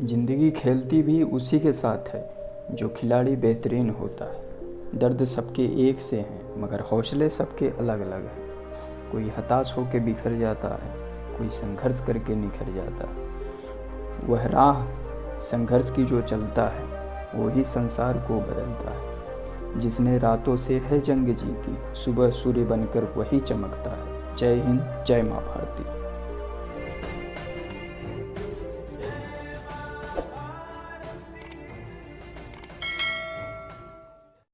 ज़िंदगी खेलती भी उसी के साथ है, जो खिलाड़ी बेहतरीन होता है। दर्द सबके एक से हैं, मगर हौसले सबके अलग अलग हैं। कोई हताश होकर बिखर जाता है, कोई संघर्ष करके निखर जाता है। वह राह संघर्ष की जो चलता है वही संसार को बदलता है। जिसने रातों से है जंग जीती, सुबह सूर्य बनकर वही चमकता है। जय हिंद, जय माँ भारत।